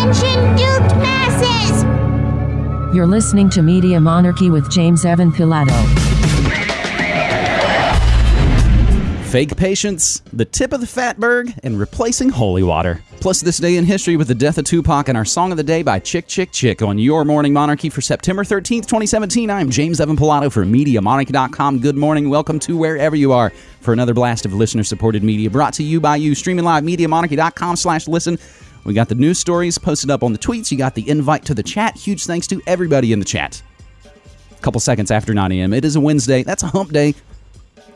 Attention, duped masses! You're listening to Media Monarchy with James Evan Pilato. Fake patients, the tip of the fatberg, and replacing holy water. Plus, this day in history with the death of Tupac and our song of the day by Chick Chick Chick on your Morning Monarchy for September 13th, 2017. I'm James Evan Pilato for MediaMonarchy.com. Good morning. Welcome to wherever you are for another blast of listener-supported media brought to you by you. Streaming live, MediaMonarchy.com slash listen. We got the news stories posted up on the tweets. You got the invite to the chat. Huge thanks to everybody in the chat. A couple seconds after 9 a.m. It is a Wednesday. That's a hump day.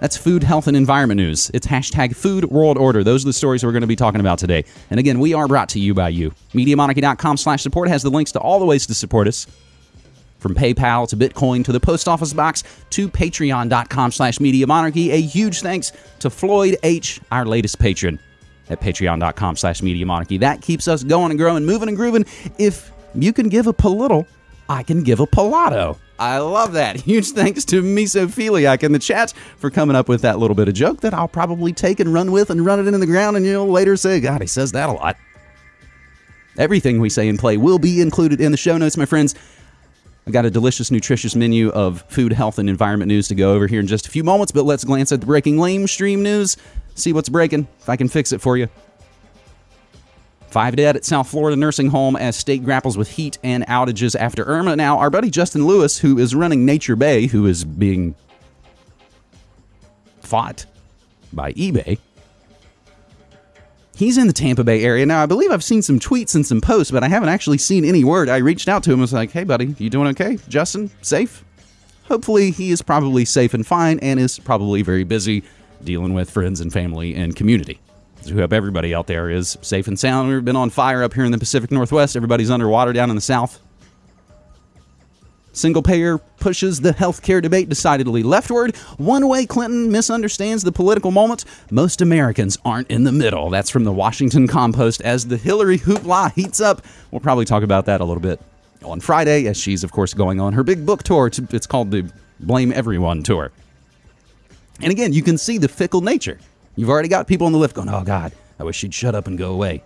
That's food, health, and environment news. It's hashtag food world order. Those are the stories we're going to be talking about today. And again, we are brought to you by you. MediaMonarchy.com slash support has the links to all the ways to support us. From PayPal to Bitcoin to the post office box to patreon.com slash media monarchy. A huge thanks to Floyd H., our latest patron at patreon.com slash media monarchy. That keeps us going and growing, moving and grooving. If you can give a little, I can give a palato. I love that. Huge thanks to Mesophiliac in the chat for coming up with that little bit of joke that I'll probably take and run with and run it into the ground, and you'll later say, God, he says that a lot. Everything we say and play will be included in the show notes, my friends. I got a delicious, nutritious menu of food, health, and environment news to go over here in just a few moments, but let's glance at the breaking lame stream news, see what's breaking, if I can fix it for you. Five dead at South Florida nursing home as state grapples with heat and outages after Irma. Now, our buddy Justin Lewis, who is running Nature Bay, who is being fought by eBay, he's in the Tampa Bay area. Now, I believe I've seen some tweets and some posts, but I haven't actually seen any word. I reached out to him and was like, hey, buddy, you doing okay? Justin, safe? Hopefully, he is probably safe and fine and is probably very busy dealing with friends and family and community. We hope everybody out there is safe and sound. We've been on fire up here in the Pacific Northwest. Everybody's underwater down in the South. Single payer pushes the healthcare debate decidedly leftward. One way Clinton misunderstands the political moment. Most Americans aren't in the middle. That's from the Washington Compost as the Hillary hoopla heats up. We'll probably talk about that a little bit on Friday, as she's, of course, going on her big book tour. It's called the Blame Everyone Tour. And again, you can see the fickle nature You've already got people on the lift going, oh, God, I wish she'd shut up and go away.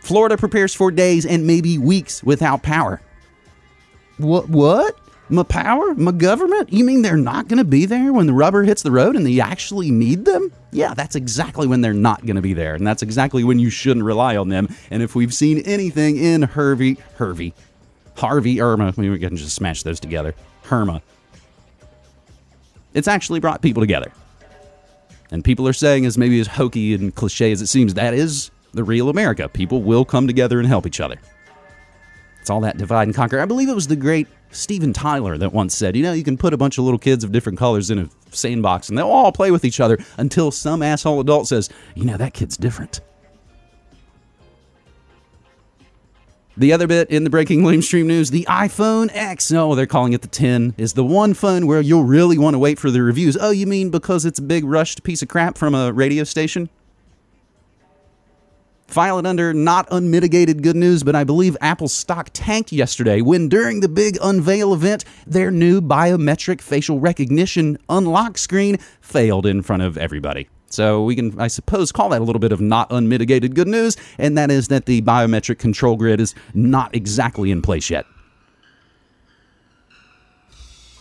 Florida prepares for days and maybe weeks without power. What? What? My power? My government? You mean they're not going to be there when the rubber hits the road and they actually need them? Yeah, that's exactly when they're not going to be there. And that's exactly when you shouldn't rely on them. And if we've seen anything in Hervey, Hervey, Harvey, Irma, we can just smash those together. Herma. It's actually brought people together and people are saying as maybe as hokey and cliche as it seems, that is the real America. People will come together and help each other. It's all that divide and conquer. I believe it was the great Steven Tyler that once said, you know, you can put a bunch of little kids of different colors in a sandbox and they'll all play with each other until some asshole adult says, you know, that kid's different. The other bit in the breaking lamestream news the iPhone X, no, they're calling it the 10, is the one phone where you'll really want to wait for the reviews. Oh, you mean because it's a big rushed piece of crap from a radio station? File it under not unmitigated good news, but I believe Apple's stock tanked yesterday when, during the big unveil event, their new biometric facial recognition unlock screen failed in front of everybody. So we can, I suppose, call that a little bit of not unmitigated good news, and that is that the biometric control grid is not exactly in place yet.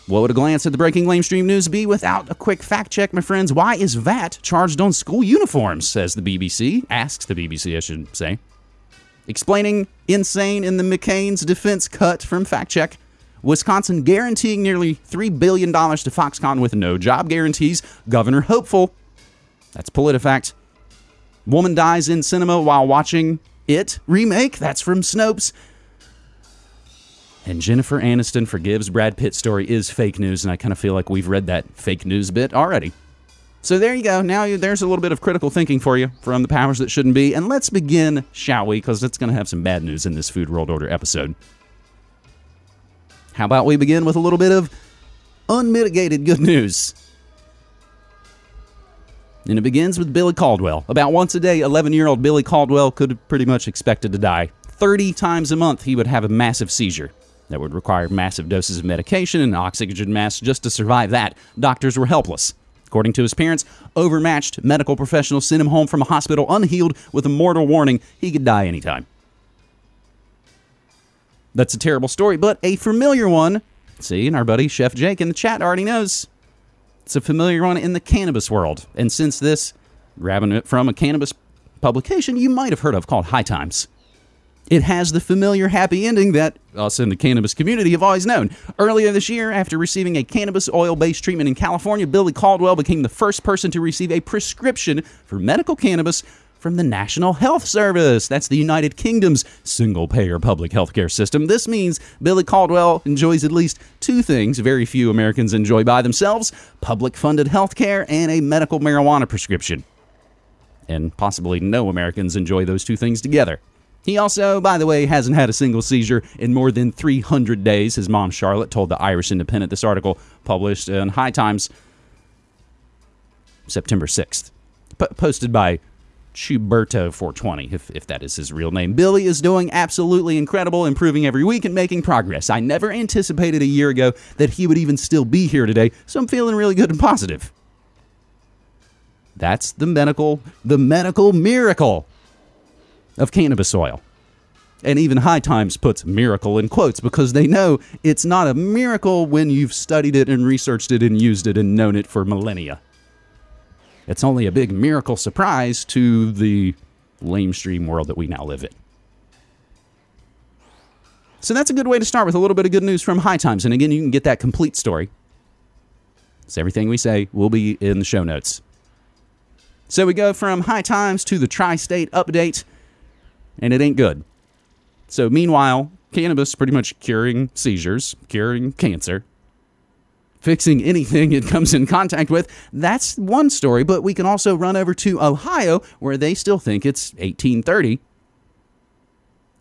What would a glance at the breaking lamestream news be without a quick fact check, my friends? Why is VAT charged on school uniforms? Says the BBC. Asks the BBC, I should say. Explaining insane in the McCain's defense cut from fact check. Wisconsin guaranteeing nearly $3 billion to Foxconn with no job guarantees. Governor hopeful that's PolitiFact. Woman dies in cinema while watching It remake. That's from Snopes. And Jennifer Aniston forgives Brad Pitt story is fake news, and I kind of feel like we've read that fake news bit already. So there you go. Now there's a little bit of critical thinking for you from the powers that shouldn't be. And let's begin, shall we? Because it's going to have some bad news in this Food World Order episode. How about we begin with a little bit of unmitigated good news? And it begins with Billy Caldwell. About once a day, 11 year old Billy Caldwell could have pretty much expected to die. 30 times a month, he would have a massive seizure that would require massive doses of medication and oxygen masks just to survive that. Doctors were helpless. According to his parents, overmatched medical professionals sent him home from a hospital unhealed with a mortal warning he could die anytime. That's a terrible story, but a familiar one. See, and our buddy Chef Jake in the chat already knows. It's a familiar one in the cannabis world. And since this, grabbing it from a cannabis publication you might have heard of called High Times. It has the familiar happy ending that us in the cannabis community have always known. Earlier this year, after receiving a cannabis oil based treatment in California, Billy Caldwell became the first person to receive a prescription for medical cannabis from the National Health Service. That's the United Kingdom's single payer public healthcare system. This means Billy Caldwell enjoys at least two things very few Americans enjoy by themselves public funded healthcare and a medical marijuana prescription. And possibly no Americans enjoy those two things together. He also, by the way, hasn't had a single seizure in more than 300 days. His mom, Charlotte, told the Irish Independent. This article published in High Times September 6th, posted by Chuberto420, if, if that is his real name. Billy is doing absolutely incredible, improving every week and making progress. I never anticipated a year ago that he would even still be here today, so I'm feeling really good and positive. That's the medical, the medical miracle of cannabis oil. And even High Times puts miracle in quotes because they know it's not a miracle when you've studied it and researched it and used it and known it for millennia. It's only a big miracle surprise to the lamestream world that we now live in. So that's a good way to start with a little bit of good news from High Times. And again, you can get that complete story. So everything we say will be in the show notes. So we go from High Times to the Tri State update, and it ain't good. So meanwhile, cannabis pretty much curing seizures, curing cancer, fixing anything it comes in contact with. That's one story, but we can also run over to Ohio, where they still think it's 1830.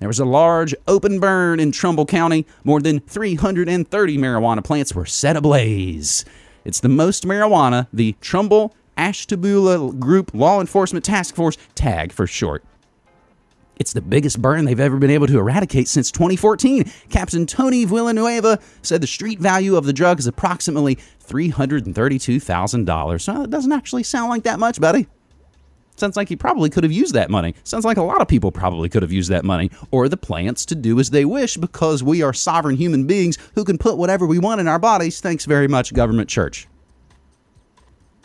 There was a large open burn in Trumbull County. More than 330 marijuana plants were set ablaze. It's the most marijuana the Trumbull Ashtabula Group Law Enforcement Task Force, TAG for short. It's the biggest burn they've ever been able to eradicate since 2014. Captain Tony Villanueva said the street value of the drug is approximately $332,000. So it doesn't actually sound like that much, buddy. Sounds like he probably could have used that money. Sounds like a lot of people probably could have used that money or the plants to do as they wish because we are sovereign human beings who can put whatever we want in our bodies. Thanks very much, government church.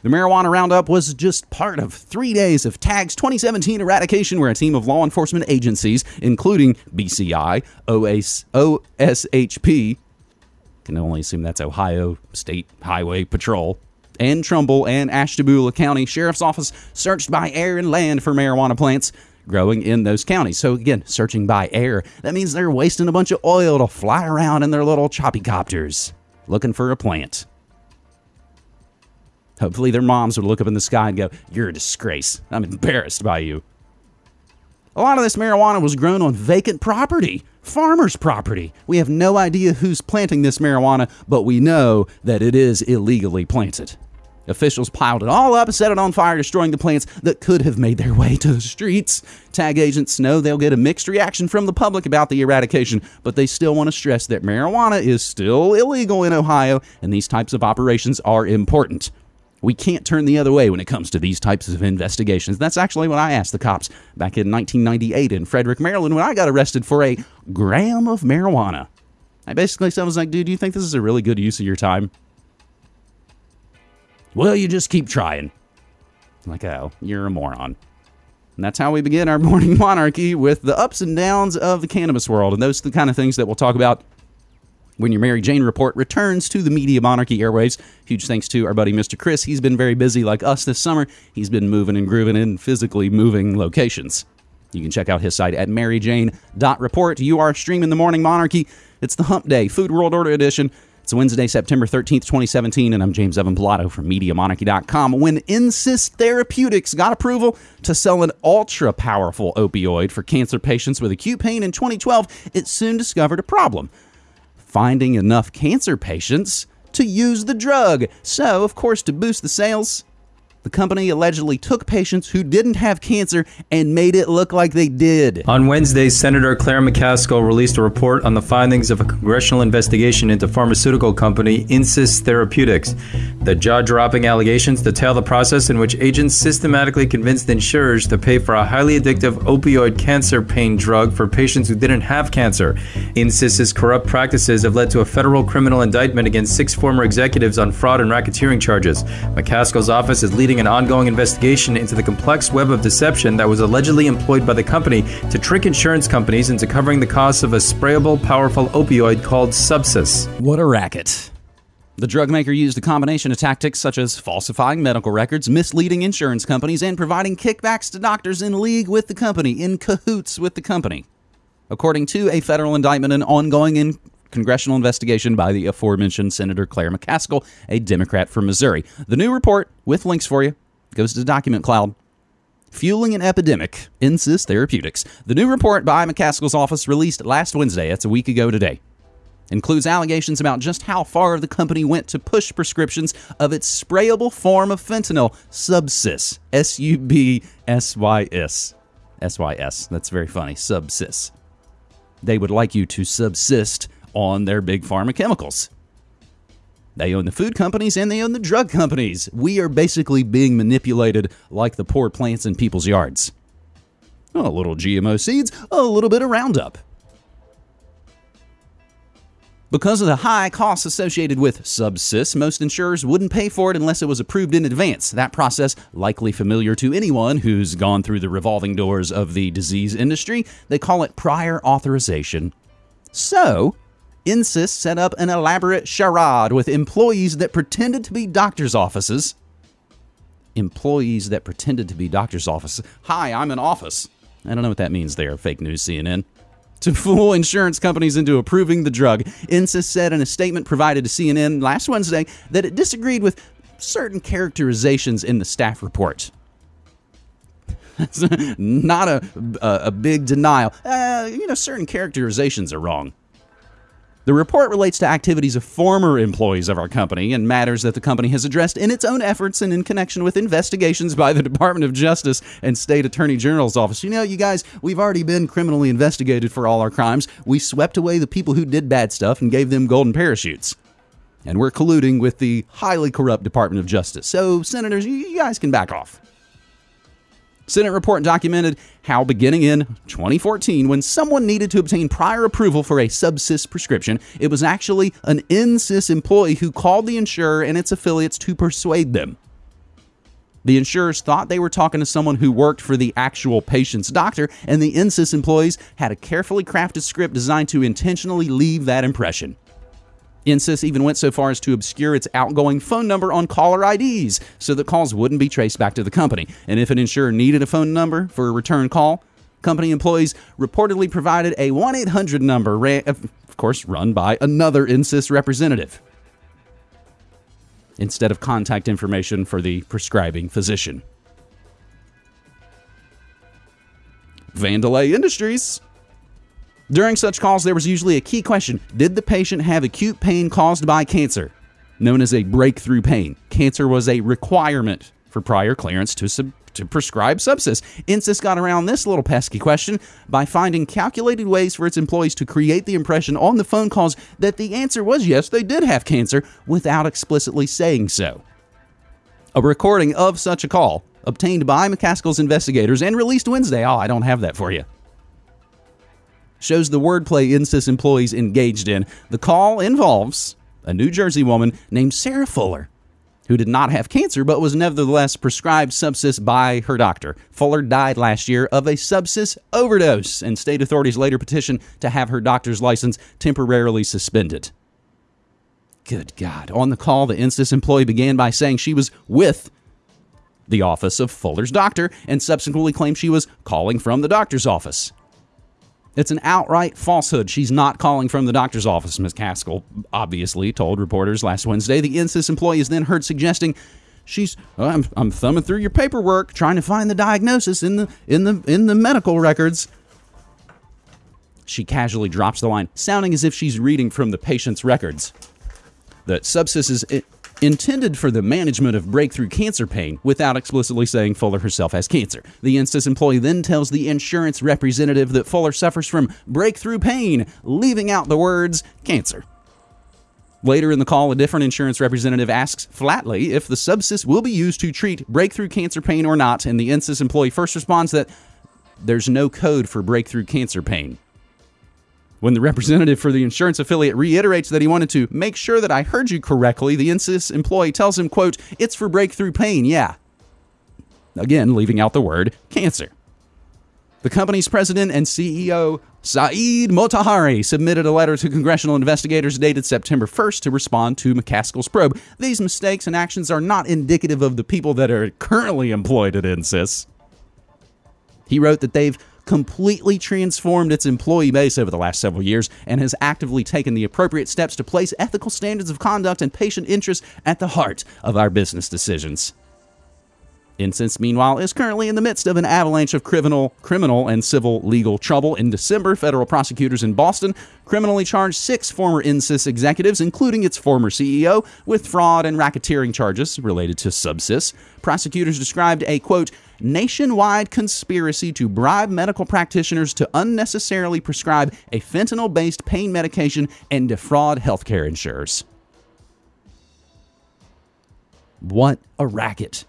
The marijuana roundup was just part of three days of TAG's 2017 eradication, where a team of law enforcement agencies, including BCI, OS, OSHP, can only assume that's Ohio State Highway Patrol, and Trumbull and Ashtabula County Sheriff's Office, searched by air and land for marijuana plants growing in those counties. So again, searching by air, that means they're wasting a bunch of oil to fly around in their little choppy copters looking for a plant. Hopefully, their moms would look up in the sky and go, You're a disgrace. I'm embarrassed by you. A lot of this marijuana was grown on vacant property, farmers' property. We have no idea who's planting this marijuana, but we know that it is illegally planted. Officials piled it all up set it on fire, destroying the plants that could have made their way to the streets. Tag agents know they'll get a mixed reaction from the public about the eradication, but they still want to stress that marijuana is still illegal in Ohio, and these types of operations are important. We can't turn the other way when it comes to these types of investigations. That's actually what I asked the cops back in 1998 in Frederick, Maryland, when I got arrested for a gram of marijuana. I basically said, I was like, dude, do you think this is a really good use of your time? Well, you just keep trying. I'm like, oh, you're a moron. And that's how we begin our morning monarchy with the ups and downs of the cannabis world. And those are the kind of things that we'll talk about when your Mary Jane report returns to the Media Monarchy airwaves. Huge thanks to our buddy Mr. Chris. He's been very busy like us this summer. He's been moving and grooving in physically moving locations. You can check out his site at maryjane.report. You are streaming the Morning Monarchy. It's the Hump Day, Food World Order Edition. It's Wednesday, September 13th, 2017, and I'm James Evan Pilato from MediaMonarchy.com. When Insys Therapeutics got approval to sell an ultra powerful opioid for cancer patients with acute pain in 2012, it soon discovered a problem finding enough cancer patients to use the drug. So, of course, to boost the sales, The company allegedly took patients who didn't have cancer and made it look like they did. On Wednesday, Senator Claire McCaskill released a report on the findings of a congressional investigation into pharmaceutical company Insys Therapeutics. The jaw dropping allegations detail the process in which agents systematically convinced insurers to pay for a highly addictive opioid cancer pain drug for patients who didn't have cancer. Insys's corrupt practices have led to a federal criminal indictment against six former executives on fraud and racketeering charges. McCaskill's office is leading an ongoing investigation into the complex web of deception that was allegedly employed by the company to trick insurance companies into covering the costs of a sprayable, powerful opioid called Subsys. What a racket. The drug maker used a combination of tactics such as falsifying medical records, misleading insurance companies, and providing kickbacks to doctors in league with the company, in cahoots with the company. According to a federal indictment and ongoing in congressional investigation by the aforementioned Senator Claire McCaskill, a Democrat from Missouri. The new report, with links for you, goes to Document Cloud. Fueling an epidemic, Insys Therapeutics. The new report by McCaskill's office, released last Wednesday, that's a week ago today, includes allegations about just how far the company went to push prescriptions of its sprayable form of fentanyl, Subsys. S U B S Y S. S Y S. That's very funny. Subsys. They would like you to subsist on their big pharma chemicals. They own the food companies and they own the drug companies. We are basically being manipulated like the poor plants in people's yards. A little GMO seeds, a little bit of Roundup. Because of the high costs associated with Subsys, most insurers wouldn't pay for it unless it was approved in advance. That process, likely familiar to anyone who's gone through the revolving doors of the disease industry, they call it prior authorization. So, Insys set up an elaborate charade with employees that pretended to be doctors' offices. Employees that pretended to be doctors' offices. Hi, I'm an office. I don't know what that means there, fake news CNN. To fool insurance companies into approving the drug, Insys said in a statement provided to CNN last Wednesday that it disagreed with certain characterizations in the staff report. That's not a, a, a big denial. Uh, you know, certain characterizations are wrong. The report relates to activities of former employees of our company and matters that the company has addressed in its own efforts and in connection with investigations by the Department of Justice and State Attorney General's office. You know, you guys, we've already been criminally investigated for all our crimes. We swept away the people who did bad stuff and gave them golden parachutes. And we're colluding with the highly corrupt Department of Justice. So, senators, you guys can back off. Senate report documented how, beginning in 2014, when someone needed to obtain prior approval for a Subsys prescription, it was actually an Insys employee who called the insurer and its affiliates to persuade them. The insurers thought they were talking to someone who worked for the actual patient's doctor, and the Insys employees had a carefully crafted script designed to intentionally leave that impression. Insys even went so far as to obscure its outgoing phone number on caller IDs so that calls wouldn't be traced back to the company. And if an insurer needed a phone number for a return call, company employees reportedly provided a 1 800 number, of course, run by another Insys representative instead of contact information for the prescribing physician. Vandelay Industries during such calls, there was usually a key question Did the patient have acute pain caused by cancer, known as a breakthrough pain? Cancer was a requirement for prior clearance to, sub- to prescribe Subsys. Insys got around this little pesky question by finding calculated ways for its employees to create the impression on the phone calls that the answer was yes, they did have cancer without explicitly saying so. A recording of such a call, obtained by McCaskill's investigators and released Wednesday. Oh, I don't have that for you shows the wordplay Insys employees engaged in. The call involves a New Jersey woman named Sarah Fuller, who did not have cancer but was nevertheless prescribed Subsys by her doctor. Fuller died last year of a Subsys overdose, and state authorities later petitioned to have her doctor's license temporarily suspended. Good God. On the call, the Insys employee began by saying she was with the office of Fuller's doctor and subsequently claimed she was calling from the doctor's office. It's an outright falsehood. She's not calling from the doctor's office, McCaskill obviously told reporters last Wednesday. The Insys employee is then heard suggesting she's oh, I'm, I'm thumbing through your paperwork trying to find the diagnosis in the in the in the medical records. She casually drops the line, sounding as if she's reading from the patient's records. That Subsys is eh, intended for the management of breakthrough cancer pain without explicitly saying Fuller herself has cancer. The Insys employee then tells the insurance representative that Fuller suffers from breakthrough pain, leaving out the words cancer. Later in the call, a different insurance representative asks flatly if the subsys will be used to treat breakthrough cancer pain or not, and the Insys employee first responds that there's no code for breakthrough cancer pain. When the representative for the insurance affiliate reiterates that he wanted to make sure that I heard you correctly, the Insys employee tells him, quote, it's for breakthrough pain, yeah. Again, leaving out the word cancer. The company's president and CEO, Saeed Motahari, submitted a letter to congressional investigators dated September 1st to respond to McCaskill's probe. These mistakes and actions are not indicative of the people that are currently employed at Insys. He wrote that they've completely transformed its employee base over the last several years and has actively taken the appropriate steps to place ethical standards of conduct and patient interests at the heart of our business decisions. Insys, meanwhile, is currently in the midst of an avalanche of criminal, criminal and civil legal trouble. In December, federal prosecutors in Boston criminally charged six former Insys executives, including its former CEO, with fraud and racketeering charges related to Subsys. Prosecutors described a quote nationwide conspiracy to bribe medical practitioners to unnecessarily prescribe a fentanyl-based pain medication and defraud healthcare insurers. What a racket!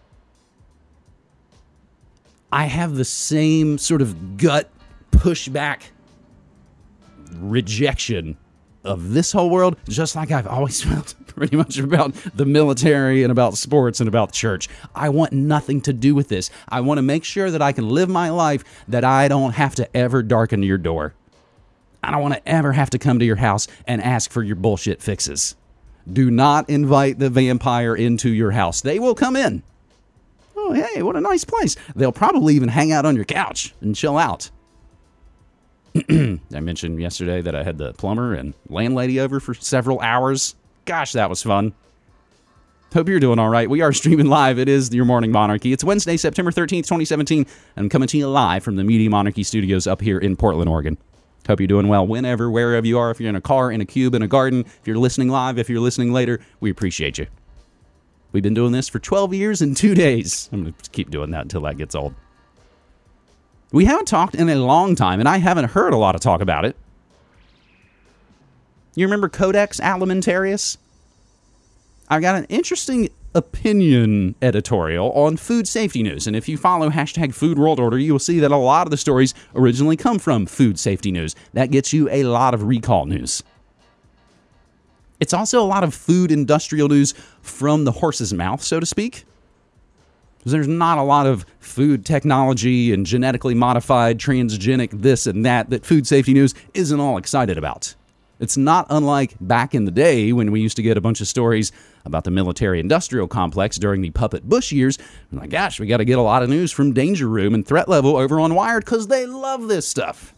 I have the same sort of gut pushback rejection of this whole world, just like I've always felt pretty much about the military and about sports and about church. I want nothing to do with this. I want to make sure that I can live my life that I don't have to ever darken your door. I don't want to ever have to come to your house and ask for your bullshit fixes. Do not invite the vampire into your house. They will come in oh, hey, what a nice place. They'll probably even hang out on your couch and chill out. I mentioned yesterday that I had the plumber and landlady over for several hours. Gosh, that was fun. Hope you're doing all right. We are streaming live. It is your Morning Monarchy. It's Wednesday, September 13th, 2017. I'm coming to you live from the Media Monarchy studios up here in Portland, Oregon. Hope you're doing well whenever, wherever you are. If you're in a car, in a cube, in a garden, if you're listening live, if you're listening later, we appreciate you. We've been doing this for 12 years and two days. I'm going to keep doing that until that gets old. We haven't talked in a long time, and I haven't heard a lot of talk about it. You remember Codex Alimentarius? I got an interesting opinion editorial on food safety news. And if you follow hashtag Food World Order, you will see that a lot of the stories originally come from food safety news. That gets you a lot of recall news. It's also a lot of food industrial news from the horse's mouth, so to speak. There's not a lot of food technology and genetically modified transgenic this and that that food safety news isn't all excited about. It's not unlike back in the day when we used to get a bunch of stories about the military industrial complex during the puppet Bush years. My gosh, we got to get a lot of news from Danger Room and Threat Level over on Wired because they love this stuff.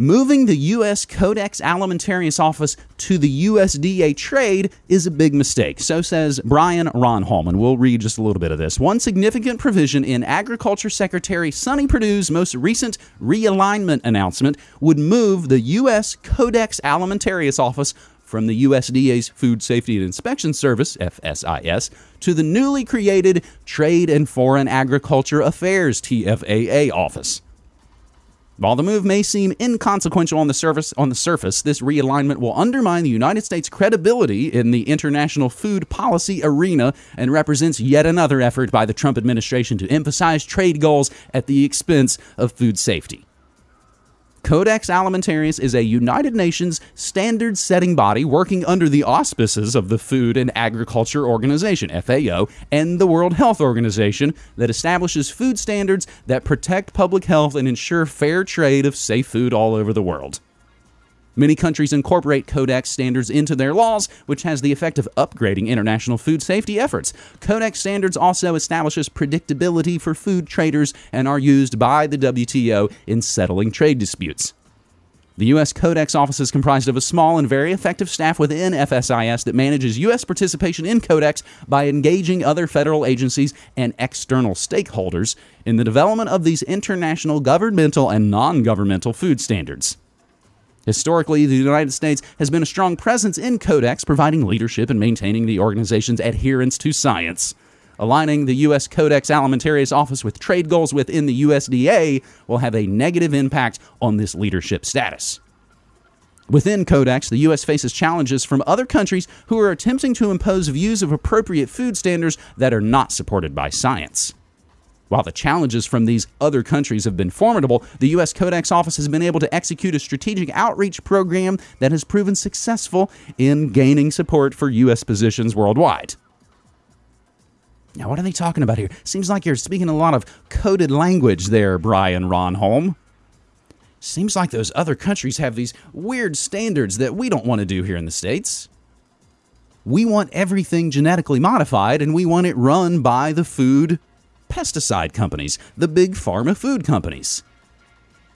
Moving the U.S. Codex Alimentarius office to the USDA trade is a big mistake, so says Brian Ronholm, and we'll read just a little bit of this. One significant provision in Agriculture Secretary Sonny Perdue's most recent realignment announcement would move the U.S. Codex Alimentarius office from the USDA's Food Safety and Inspection Service, FSIS, to the newly created Trade and Foreign Agriculture Affairs, TFAA office. While the move may seem inconsequential on the surface, on the surface, this realignment will undermine the United States' credibility in the international food policy arena and represents yet another effort by the Trump administration to emphasize trade goals at the expense of food safety. Codex Alimentarius is a United Nations standard setting body working under the auspices of the Food and Agriculture Organization, FAO, and the World Health Organization that establishes food standards that protect public health and ensure fair trade of safe food all over the world. Many countries incorporate Codex standards into their laws, which has the effect of upgrading international food safety efforts. Codex standards also establishes predictability for food traders and are used by the WTO in settling trade disputes. The U.S. Codex Office is comprised of a small and very effective staff within FSIS that manages U.S. participation in Codex by engaging other federal agencies and external stakeholders in the development of these international governmental and non governmental food standards. Historically, the United States has been a strong presence in Codex, providing leadership and maintaining the organization's adherence to science. Aligning the U.S. Codex Alimentarius office with trade goals within the USDA will have a negative impact on this leadership status. Within Codex, the U.S. faces challenges from other countries who are attempting to impose views of appropriate food standards that are not supported by science. While the challenges from these other countries have been formidable, the U.S. Codex Office has been able to execute a strategic outreach program that has proven successful in gaining support for U.S. positions worldwide. Now, what are they talking about here? Seems like you're speaking a lot of coded language there, Brian Ronholm. Seems like those other countries have these weird standards that we don't want to do here in the States. We want everything genetically modified and we want it run by the food pesticide companies, the big pharma food companies.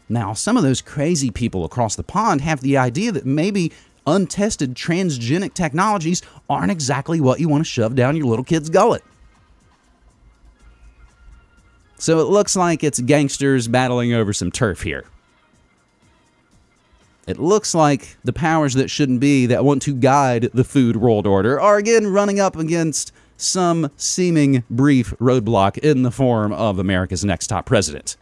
Now, some of those crazy people across the pond have the idea that maybe untested transgenic technologies aren't exactly what you want to shove down your little kid's gullet. So it looks like it's gangsters battling over some turf here. It looks like the powers that shouldn't be that want to guide the food world order are again running up against some seeming brief roadblock in the form of America's next top president.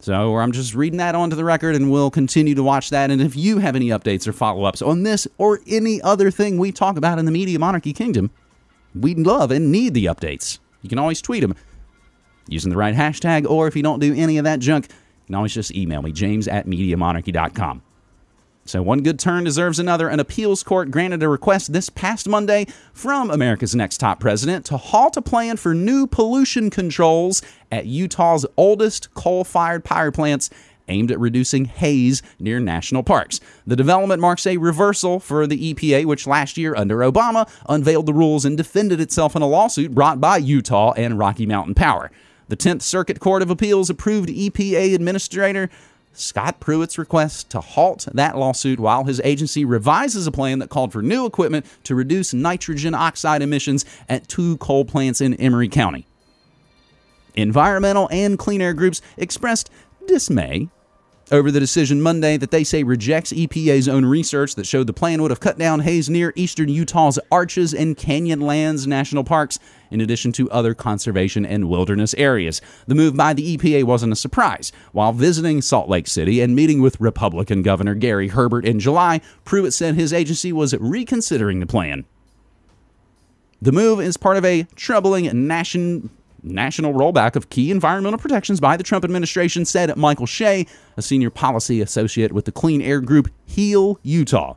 So I'm just reading that onto the record, and we'll continue to watch that. And if you have any updates or follow ups on this or any other thing we talk about in the Media Monarchy Kingdom, we'd love and need the updates. You can always tweet them using the right hashtag, or if you don't do any of that junk, you can always just email me, james at MediaMonarchy.com. So, one good turn deserves another. An appeals court granted a request this past Monday from America's next top president to halt a plan for new pollution controls at Utah's oldest coal fired power plants aimed at reducing haze near national parks. The development marks a reversal for the EPA, which last year, under Obama, unveiled the rules and defended itself in a lawsuit brought by Utah and Rocky Mountain Power. The 10th Circuit Court of Appeals approved EPA Administrator Scott Pruitt's request to halt that lawsuit while his agency revises a plan that called for new equipment to reduce nitrogen oxide emissions at two coal plants in Emery County. Environmental and clean air groups expressed dismay over the decision Monday that they say rejects EPA's own research that showed the plan would have cut down haze near eastern Utah's Arches and Canyonlands national parks, in addition to other conservation and wilderness areas. The move by the EPA wasn't a surprise. While visiting Salt Lake City and meeting with Republican Governor Gary Herbert in July, Pruitt said his agency was reconsidering the plan. The move is part of a troubling nation national rollback of key environmental protections by the Trump administration, said Michael Shea, a senior policy associate with the clean air group Heal Utah.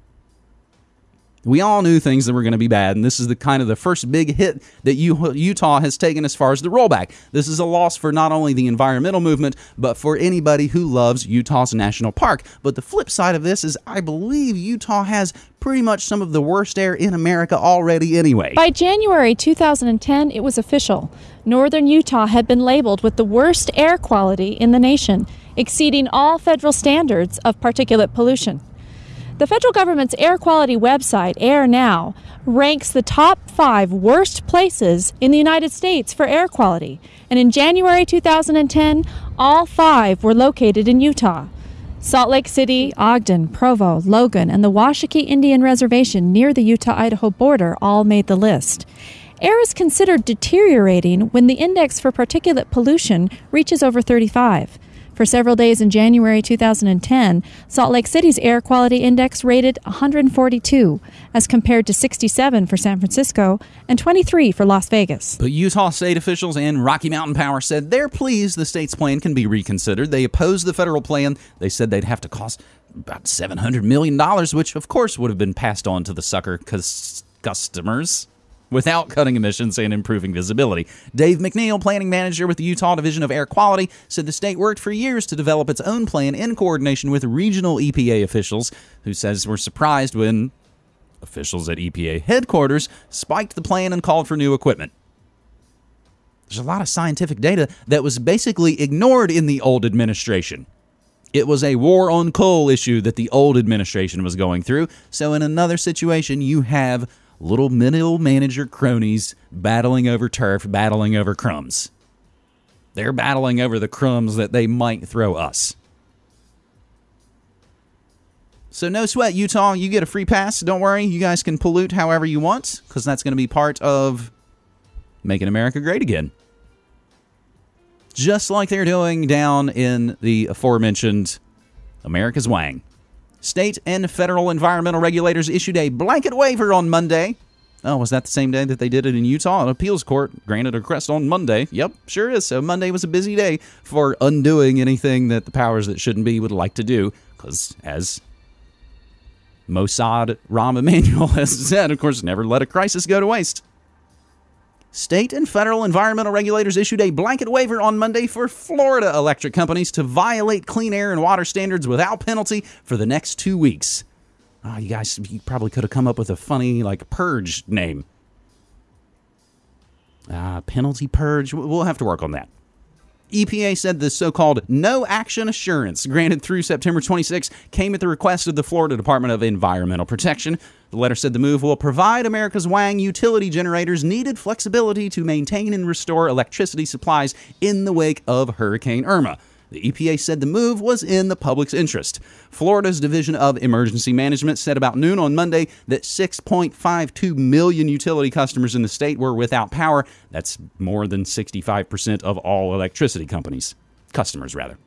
We all knew things that were going to be bad, and this is the kind of the first big hit that Utah has taken as far as the rollback. This is a loss for not only the environmental movement, but for anybody who loves Utah's national park. But the flip side of this is, I believe Utah has pretty much some of the worst air in America already, anyway. By January 2010, it was official. Northern Utah had been labeled with the worst air quality in the nation, exceeding all federal standards of particulate pollution. The federal government's air quality website, Air Now, ranks the top five worst places in the United States for air quality. And in January 2010, all five were located in Utah. Salt Lake City, Ogden, Provo, Logan, and the Washakie Indian Reservation near the Utah Idaho border all made the list. Air is considered deteriorating when the index for particulate pollution reaches over 35. For several days in January 2010, Salt Lake City's air quality index rated 142, as compared to 67 for San Francisco and 23 for Las Vegas. But Utah state officials and Rocky Mountain Power said they're pleased the state's plan can be reconsidered. They opposed the federal plan. They said they'd have to cost about $700 million, which of course would have been passed on to the sucker customers without cutting emissions and improving visibility. Dave McNeil, planning manager with the Utah Division of Air Quality, said the state worked for years to develop its own plan in coordination with regional EPA officials, who says were surprised when officials at EPA headquarters spiked the plan and called for new equipment. There's a lot of scientific data that was basically ignored in the old administration. It was a war on coal issue that the old administration was going through. So, in another situation, you have little middle manager cronies battling over turf, battling over crumbs. They're battling over the crumbs that they might throw us. So no sweat, Utah. You get a free pass. Don't worry. You guys can pollute however you want because that's going to be part of making America great again. Just like they're doing down in the aforementioned America's Wang. State and federal environmental regulators issued a blanket waiver on Monday. Oh, was that the same day that they did it in Utah? An appeals court granted a request on Monday. Yep, sure is. So Monday was a busy day for undoing anything that the powers that shouldn't be would like to do. Because as Mossad Rahm Emanuel has said, of course, never let a crisis go to waste. State and federal environmental regulators issued a blanket waiver on Monday for Florida electric companies to violate clean air and water standards without penalty for the next two weeks. Oh, you guys you probably could have come up with a funny, like, purge name. Uh, penalty purge. We'll have to work on that. EPA said the so called no action assurance granted through September 26 came at the request of the Florida Department of Environmental Protection. The letter said the move will provide America's Wang utility generators needed flexibility to maintain and restore electricity supplies in the wake of Hurricane Irma. The EPA said the move was in the public's interest. Florida's Division of Emergency Management said about noon on Monday that 6.52 million utility customers in the state were without power. That's more than 65% of all electricity companies. Customers, rather.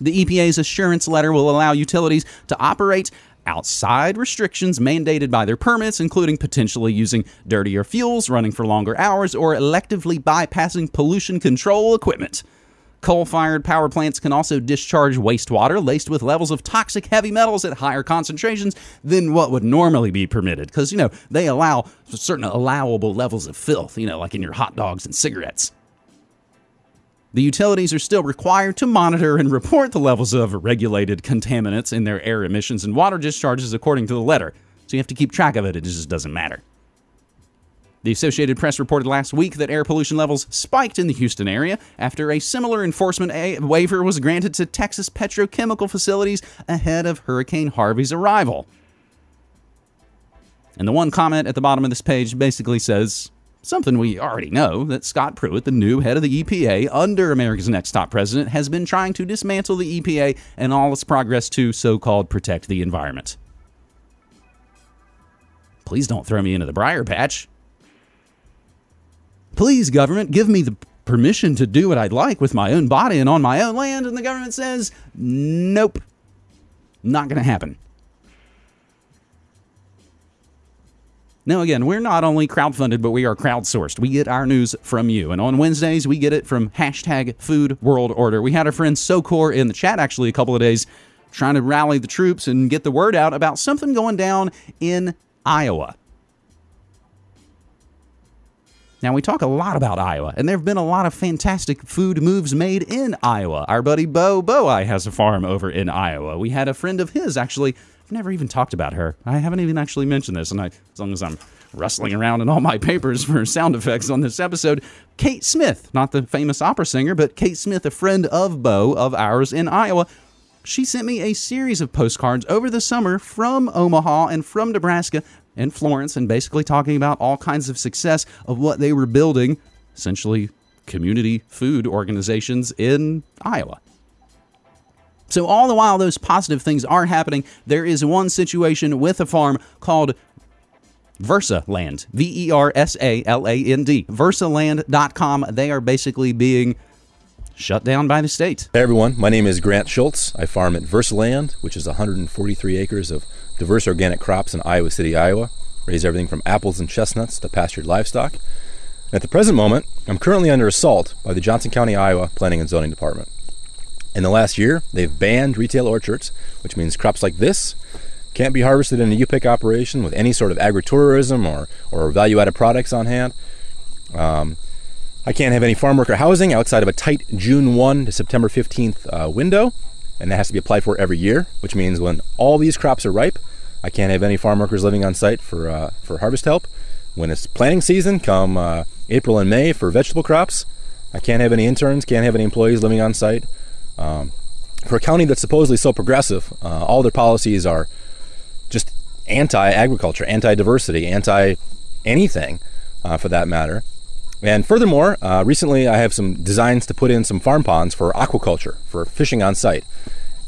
The EPA's assurance letter will allow utilities to operate outside restrictions mandated by their permits, including potentially using dirtier fuels, running for longer hours, or electively bypassing pollution control equipment. Coal fired power plants can also discharge wastewater laced with levels of toxic heavy metals at higher concentrations than what would normally be permitted. Because, you know, they allow certain allowable levels of filth, you know, like in your hot dogs and cigarettes. The utilities are still required to monitor and report the levels of regulated contaminants in their air emissions and water discharges according to the letter. So you have to keep track of it, it just doesn't matter. The Associated Press reported last week that air pollution levels spiked in the Houston area after a similar enforcement a- waiver was granted to Texas petrochemical facilities ahead of Hurricane Harvey's arrival. And the one comment at the bottom of this page basically says something we already know that Scott Pruitt, the new head of the EPA under America's next top president, has been trying to dismantle the EPA and all its progress to so called protect the environment. Please don't throw me into the briar patch. Please, government, give me the permission to do what I'd like with my own body and on my own land. And the government says, nope, not going to happen. Now, again, we're not only crowdfunded, but we are crowdsourced. We get our news from you. And on Wednesdays, we get it from hashtag Food World Order. We had our friend Socor in the chat actually a couple of days trying to rally the troops and get the word out about something going down in Iowa. Now, we talk a lot about Iowa, and there have been a lot of fantastic food moves made in Iowa. Our buddy Bo Boei has a farm over in Iowa. We had a friend of his, actually, I've never even talked about her. I haven't even actually mentioned this, and I, as long as I'm rustling around in all my papers for sound effects on this episode, Kate Smith, not the famous opera singer, but Kate Smith, a friend of Bo, of ours in Iowa, she sent me a series of postcards over the summer from Omaha and from Nebraska and Florence and basically talking about all kinds of success of what they were building, essentially community food organizations in Iowa. So, all the while those positive things are happening, there is one situation with a farm called Versaland, V E R S A L A N D, versaland.com. They are basically being shut down by the state. Hey everyone, my name is Grant Schultz. I farm at Versaland, which is 143 acres of diverse organic crops in Iowa City, Iowa. Raise everything from apples and chestnuts to pastured livestock. At the present moment, I'm currently under assault by the Johnson County, Iowa Planning and Zoning Department. In the last year, they've banned retail orchards, which means crops like this can't be harvested in a U-pick operation with any sort of agritourism or, or value-added products on hand. Um, I can't have any farm worker housing outside of a tight June 1 to September 15th uh, window, and that has to be applied for every year, which means when all these crops are ripe, I can't have any farm workers living on site for, uh, for harvest help. When it's planting season, come uh, April and May for vegetable crops, I can't have any interns, can't have any employees living on site. Um, for a county that's supposedly so progressive, uh, all their policies are just anti agriculture, anti diversity, anti anything uh, for that matter. And furthermore, uh, recently I have some designs to put in some farm ponds for aquaculture, for fishing on site.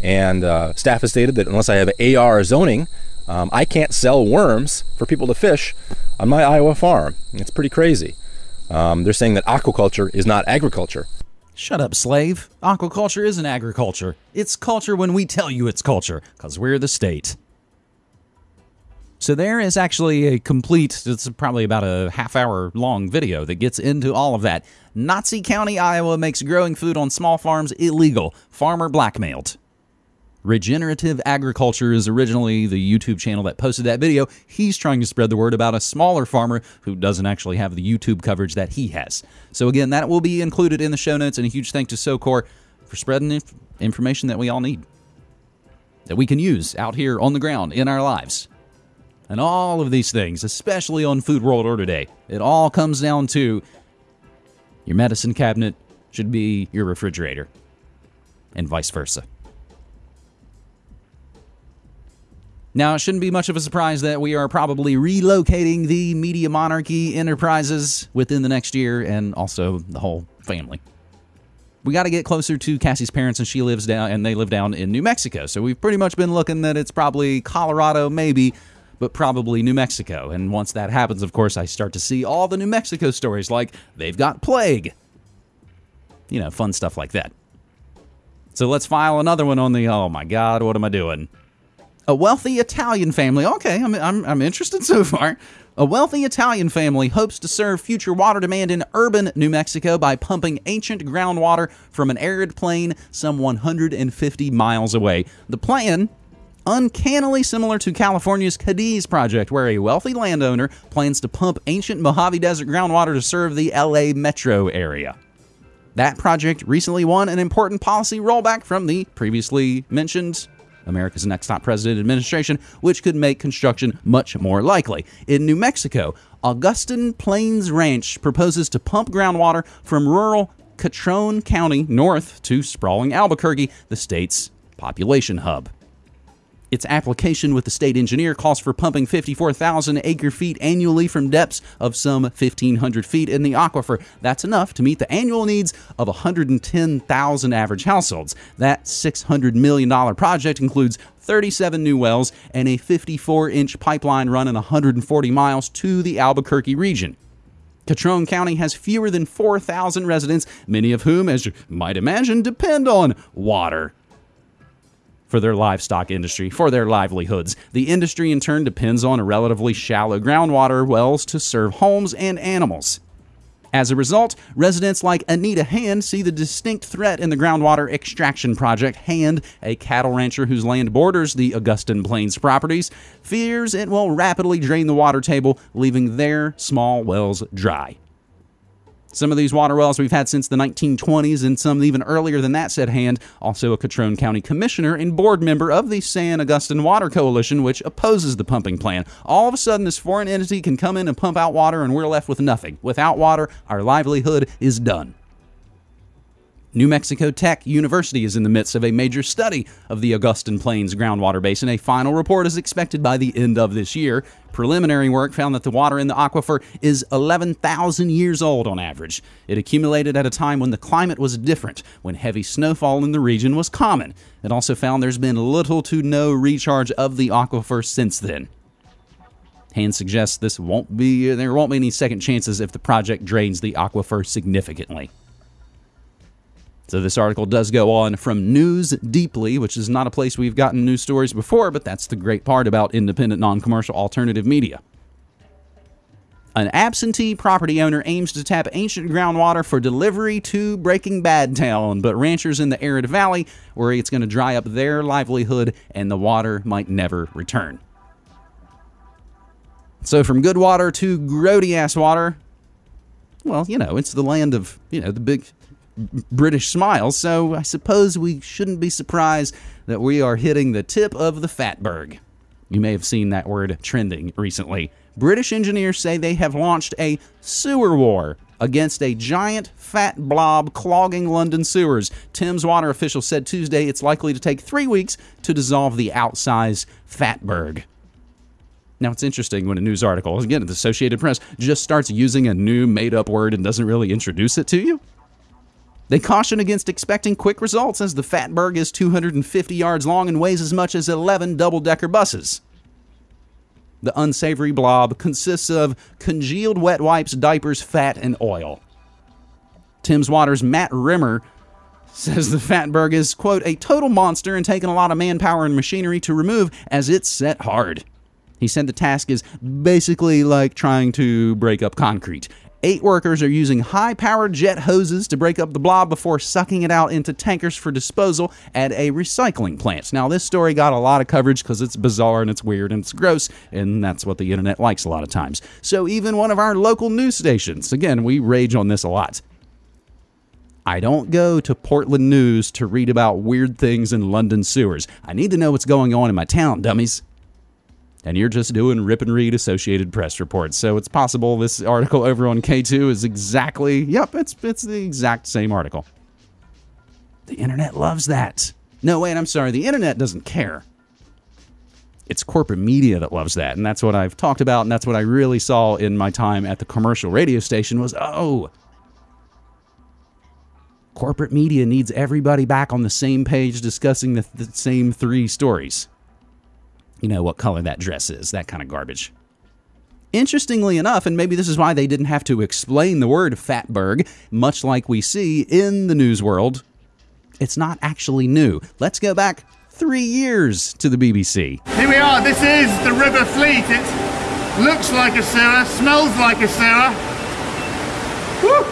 And uh, staff has stated that unless I have AR zoning, um, I can't sell worms for people to fish on my Iowa farm. It's pretty crazy. Um, they're saying that aquaculture is not agriculture. Shut up, slave. Aquaculture isn't agriculture. It's culture when we tell you it's culture, because we're the state. So there is actually a complete, it's probably about a half hour long video that gets into all of that. Nazi County, Iowa makes growing food on small farms illegal. Farmer blackmailed. Regenerative Agriculture is originally the YouTube channel that posted that video. He's trying to spread the word about a smaller farmer who doesn't actually have the YouTube coverage that he has. So, again, that will be included in the show notes. And a huge thanks to SOCOR for spreading inf- information that we all need, that we can use out here on the ground in our lives. And all of these things, especially on Food World Order Day, it all comes down to your medicine cabinet should be your refrigerator, and vice versa. Now, it shouldn't be much of a surprise that we are probably relocating the Media Monarchy Enterprises within the next year and also the whole family. We got to get closer to Cassie's parents, and she lives down, and they live down in New Mexico. So we've pretty much been looking that it's probably Colorado, maybe, but probably New Mexico. And once that happens, of course, I start to see all the New Mexico stories like they've got plague. You know, fun stuff like that. So let's file another one on the, oh my God, what am I doing? A wealthy Italian family. Okay, I'm, I'm, I'm interested so far. A wealthy Italian family hopes to serve future water demand in urban New Mexico by pumping ancient groundwater from an arid plain some 150 miles away. The plan, uncannily similar to California's Cadiz project, where a wealthy landowner plans to pump ancient Mojave Desert groundwater to serve the LA metro area. That project recently won an important policy rollback from the previously mentioned America's Next Top President administration, which could make construction much more likely. In New Mexico, Augustin Plains Ranch proposes to pump groundwater from rural Catron County north to sprawling Albuquerque, the state's population hub. Its application with the state engineer calls for pumping 54,000 acre feet annually from depths of some 1,500 feet in the aquifer. That's enough to meet the annual needs of 110,000 average households. That $600 million project includes 37 new wells and a 54 inch pipeline running 140 miles to the Albuquerque region. Catron County has fewer than 4,000 residents, many of whom, as you might imagine, depend on water for their livestock industry, for their livelihoods. The industry, in turn, depends on relatively shallow groundwater wells to serve homes and animals. As a result, residents like Anita Hand see the distinct threat in the groundwater extraction project. Hand, a cattle rancher whose land borders the Augustin Plains properties, fears it will rapidly drain the water table, leaving their small wells dry. Some of these water wells we've had since the 1920s, and some even earlier than that, said Hand, also a Catron County commissioner and board member of the San Augustine Water Coalition, which opposes the pumping plan. All of a sudden, this foreign entity can come in and pump out water, and we're left with nothing. Without water, our livelihood is done. New Mexico Tech University is in the midst of a major study of the Augustin Plains groundwater basin. A final report is expected by the end of this year. Preliminary work found that the water in the aquifer is 11,000 years old on average. It accumulated at a time when the climate was different, when heavy snowfall in the region was common. It also found there's been little to no recharge of the aquifer since then. Hand suggests this won't be there won't be any second chances if the project drains the aquifer significantly. So this article does go on from News Deeply, which is not a place we've gotten news stories before, but that's the great part about independent, non commercial alternative media. An absentee property owner aims to tap ancient groundwater for delivery to Breaking Bad Town, but ranchers in the arid valley worry it's going to dry up their livelihood and the water might never return. So, from good water to grody ass water, well, you know, it's the land of, you know, the big British smile, so I suppose we shouldn't be surprised that we are hitting the tip of the fatberg. You may have seen that word trending recently. British engineers say they have launched a sewer war against a giant fat blob clogging London sewers. Thames Water officials said Tuesday it's likely to take three weeks to dissolve the outsized fatberg. Now, it's interesting when a news article, again, the Associated Press, just starts using a new made up word and doesn't really introduce it to you. They caution against expecting quick results as the Fatberg is 250 yards long and weighs as much as 11 double decker buses. The unsavory blob consists of congealed wet wipes, diapers, fat, and oil. Thames Water's Matt Rimmer says the Fatberg is, quote, a total monster and taking a lot of manpower and machinery to remove as it's set hard. He said the task is basically like trying to break up concrete. Eight workers are using high powered jet hoses to break up the blob before sucking it out into tankers for disposal at a recycling plant. Now, this story got a lot of coverage because it's bizarre and it's weird and it's gross, and that's what the internet likes a lot of times. So, even one of our local news stations, again, we rage on this a lot. I don't go to Portland News to read about weird things in London sewers. I need to know what's going on in my town, dummies and you're just doing rip and read Associated Press reports. So it's possible this article over on K2 is exactly, yep, it's it's the exact same article. The internet loves that. No, wait, I'm sorry. The internet doesn't care. It's corporate media that loves that, and that's what I've talked about, and that's what I really saw in my time at the commercial radio station was, oh, corporate media needs everybody back on the same page discussing the, the same three stories you know, what color that dress is, that kind of garbage. Interestingly enough, and maybe this is why they didn't have to explain the word fatberg, much like we see in the news world, it's not actually new. Let's go back three years to the BBC. Here we are. This is the River Fleet. It looks like a sewer, smells like a sewer. Woo!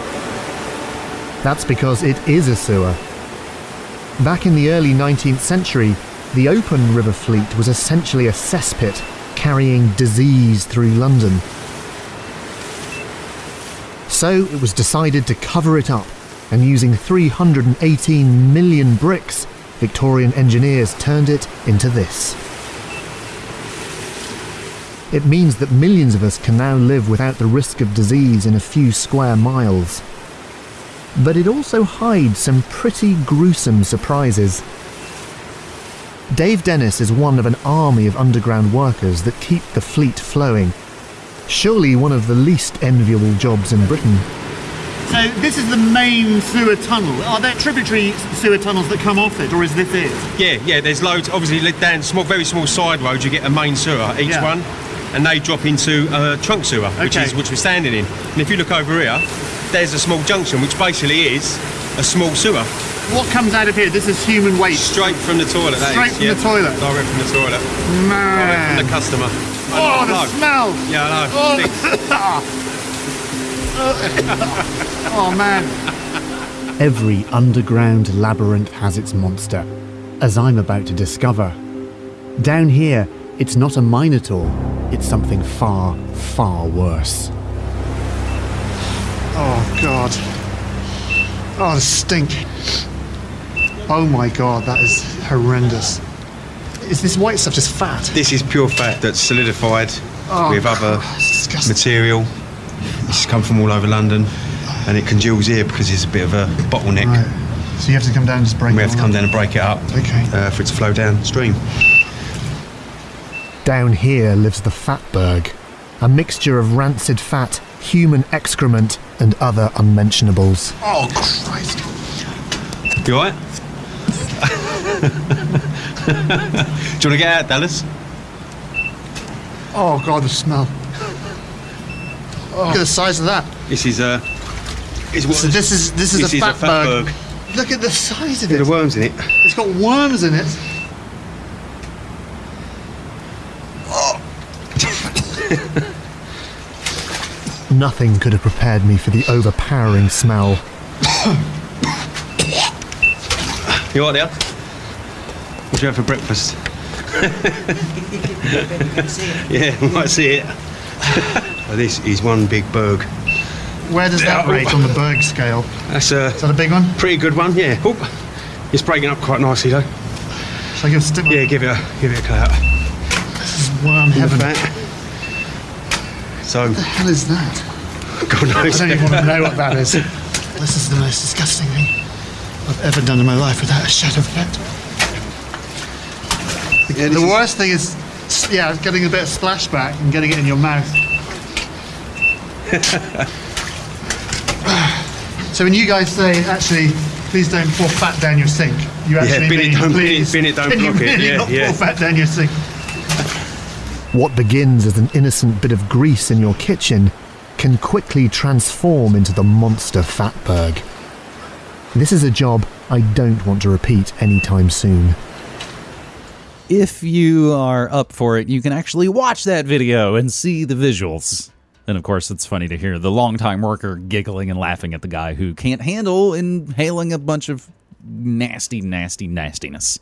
That's because it is a sewer. Back in the early 19th century, the open River Fleet was essentially a cesspit carrying disease through London. So it was decided to cover it up, and using 318 million bricks, Victorian engineers turned it into this. It means that millions of us can now live without the risk of disease in a few square miles. But it also hides some pretty gruesome surprises. Dave Dennis is one of an army of underground workers that keep the fleet flowing. Surely one of the least enviable jobs in Britain. So this is the main sewer tunnel. Are there tributary sewer tunnels that come off it, or is this it? Yeah, yeah. There's loads. Obviously, li- down small, very small side roads, you get a main sewer each Yeah. one, and they drop into a trunk sewer, which is which we're standing in. And if you look over here, there's a small junction, which basically is a small sewer, What comes out of here? This is human waste. straight from the toilet. that Straight is, from yeah. the toilet? Direct from the toilet. Direct Man. from the customer. Oh, the No. smell! Yeah, I know. Oh. Oh man. Every underground labyrinth has its monster, as I'm about to discover. Down here, it's not a minotaur, it's something far, far worse. Oh god. Oh, the stink. Oh my god, that is horrendous. Is this white stuff just fat? This is pure fat that's solidified Oh, with other It's disgusting. material. This has come from all over London, and it congeals here because it's a bit of a bottleneck. Right. So you have to come down and just break We it have to come up. down and break it up Okay. uh, for it to flow downstream. Down here lives the Fatberg, a mixture of rancid fat, human excrement, and other unmentionables. Oh Christ. You alright? Do you want to get out, Dallas? Oh god, the smell. Look at the size of that. This is uh, is what So this is this is this a is a fatberg. fatberg. Look at the size of Bit it. of worms in it. It's got worms in it. Nothing could have prepared me for the overpowering smell. You alright there? What do you have for breakfast? yeah, we might see it. Well, this is one big berg. Where does that Yeah, rate oh. on the Berg scale? That's a Is that a big one? pretty good one. Yeah. Oop. It's breaking up quite nicely though. Shall I give a stick? Yeah, give it a give it a cut out. This is worm heaven. That. So, What the hell is that? God I knows. don't even want to know what that is. This is the most disgusting thing I've ever done in my life without a shadow of a doubt. Yeah, The worst thing is, yeah, getting a bit of splashback and getting it in your mouth. So when you guys say, actually, please don't pour fat down your sink, you actually bin it, mean, don't- bin it, please, bin it, don't can you block it. really Yeah, not yeah. pour fat down your sink? What begins as an innocent bit of grease in your kitchen can quickly transform into the monster fatberg. This is a job I don't want to repeat anytime soon. If you are up for it, you can actually watch that video and see the visuals. And of course, it's funny to hear the longtime worker giggling and laughing at the guy who can't handle inhaling a bunch of nasty, nasty, nastiness.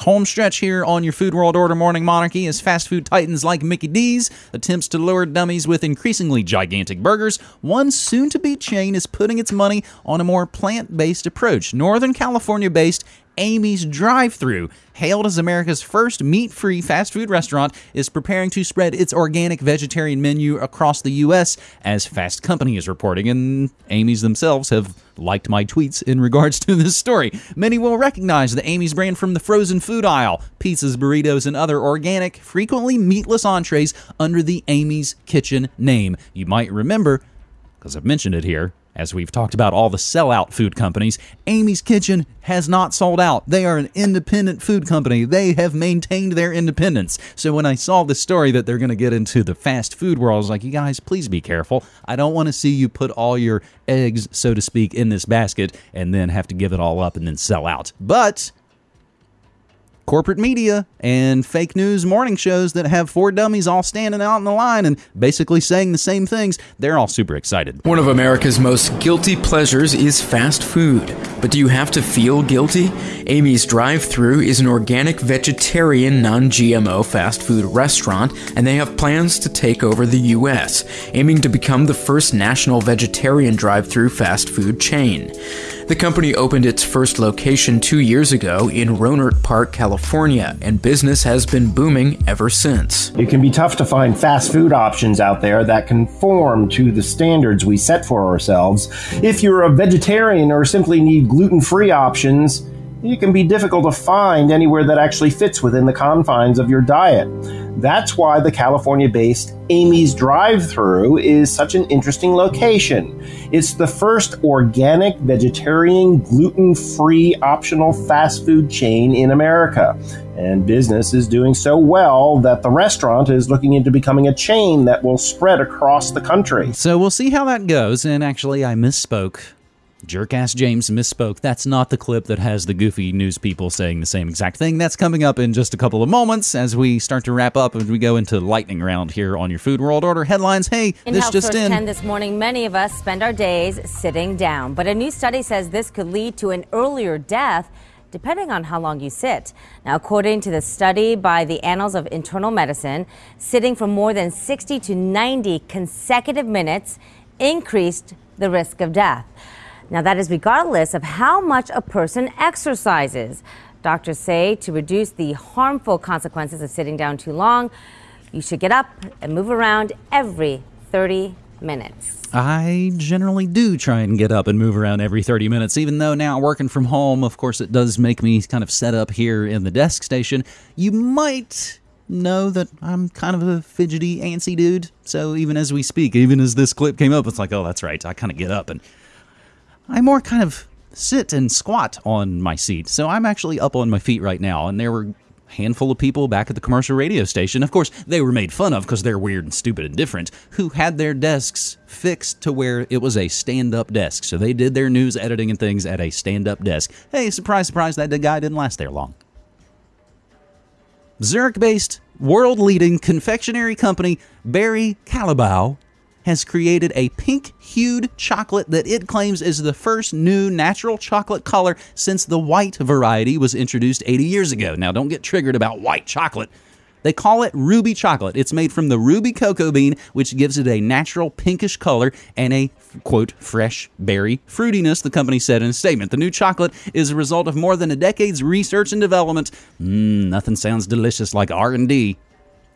Home stretch here on your Food World Order Morning Monarchy as fast food titans like Mickey D's attempts to lure dummies with increasingly gigantic burgers. One soon to be chain is putting its money on a more plant based approach. Northern California based Amy's Drive Thru, hailed as America's first meat free fast food restaurant, is preparing to spread its organic vegetarian menu across the U.S., as Fast Company is reporting, and Amy's themselves have liked my tweets in regards to this story. Many will recognize the Amy's brand from the frozen food aisle, pizzas, burritos, and other organic, frequently meatless entrees under the Amy's Kitchen name. You might remember, because I've mentioned it here, as we've talked about all the sellout food companies, Amy's Kitchen has not sold out. They are an independent food company. They have maintained their independence. So when I saw the story that they're going to get into the fast food world, I was like, you guys, please be careful. I don't want to see you put all your eggs, so to speak, in this basket and then have to give it all up and then sell out. But corporate media and fake news morning shows that have four dummies all standing out in the line and basically saying the same things, they're all super excited. One of America's most guilty pleasures is fast food. But do you have to feel guilty? Amy's Drive Thru is an organic, vegetarian, non GMO fast food restaurant, and they have plans to take over the U.S., aiming to become the first national vegetarian drive thru fast food chain. The company opened its first location two years ago in Rohnert Park, California, and business has been booming ever since. It can be tough to find fast food options out there that conform to the standards we set for ourselves. If you're a vegetarian or simply need gluten free options, it can be difficult to find anywhere that actually fits within the confines of your diet. That's why the California based Amy's Drive Thru is such an interesting location. It's the first organic, vegetarian, gluten free optional fast food chain in America. And business is doing so well that the restaurant is looking into becoming a chain that will spread across the country. So we'll see how that goes. And actually, I misspoke. Jerkass James misspoke. That's not the clip that has the goofy news people saying the same exact thing. That's coming up in just a couple of moments as we start to wrap up and we go into lightning round here on your Food World Order headlines. Hey, In this Health just Source in. 10 this morning, many of us spend our days sitting down. But a new study says this could lead to an earlier death depending on how long you sit. Now, according to the study by the Annals of Internal Medicine, sitting for more than 60 to 90 consecutive minutes increased the risk of death. Now, that is regardless of how much a person exercises. Doctors say to reduce the harmful consequences of sitting down too long, you should get up and move around every 30 minutes. I generally do try and get up and move around every 30 minutes, even though now working from home, of course, it does make me kind of set up here in the desk station. You might know that I'm kind of a fidgety, antsy dude. So even as we speak, even as this clip came up, it's like, oh, that's right. I kind of get up and I more kind of sit and squat on my seat. So I'm actually up on my feet right now. And there were a handful of people back at the commercial radio station. Of course, they were made fun of because they're weird and stupid and different, who had their desks fixed to where it was a stand up desk. So they did their news editing and things at a stand up desk. Hey, surprise, surprise, that guy didn't last there long. Zurich based, world leading confectionery company Barry Callebaut has created a pink hued chocolate that it claims is the first new natural chocolate color since the white variety was introduced 80 years ago. Now, don't get triggered about white chocolate. They call it ruby chocolate. It's made from the ruby cocoa bean, which gives it a natural pinkish color and a quote fresh berry fruitiness. The company said in a statement, "The new chocolate is a result of more than a decade's research and development. Mmm, nothing sounds delicious like R&D."